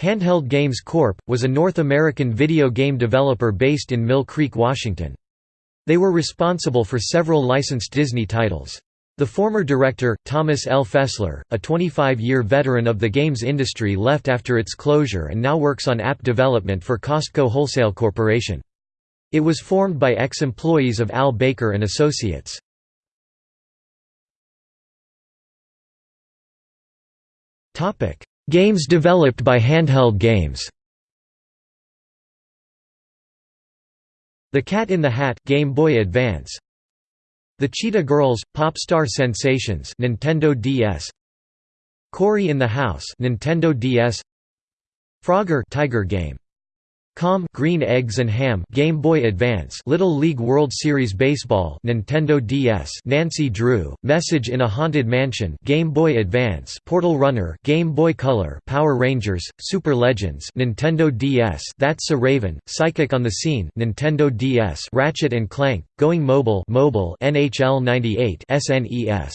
Handheld Games Corp. was a North American video game developer based in Mill Creek, Washington. They were responsible for several licensed Disney titles. The former director, Thomas L. Fessler, a 25-year veteran of the games industry left after its closure and now works on app development for Costco Wholesale Corporation. It was formed by ex-employees of Al Baker and Associates. Games developed by Handheld Games. The Cat in the Hat Game Boy Advance. The Cheetah Girls Pop Star Sensations Nintendo DS Cory in the House Nintendo DS Frogger Tiger Game Com Green Eggs and Ham Game Boy Advance Little League World Series Baseball Nintendo DS Nancy Drew Message in a Haunted Mansion Game Boy Advance Portal Runner Game Boy Color Power Rangers Super Legends Nintendo DS That's a Raven Psychic on the Scene Nintendo DS Ratchet and Clank Going Mobile Mobile NHL 98 SNES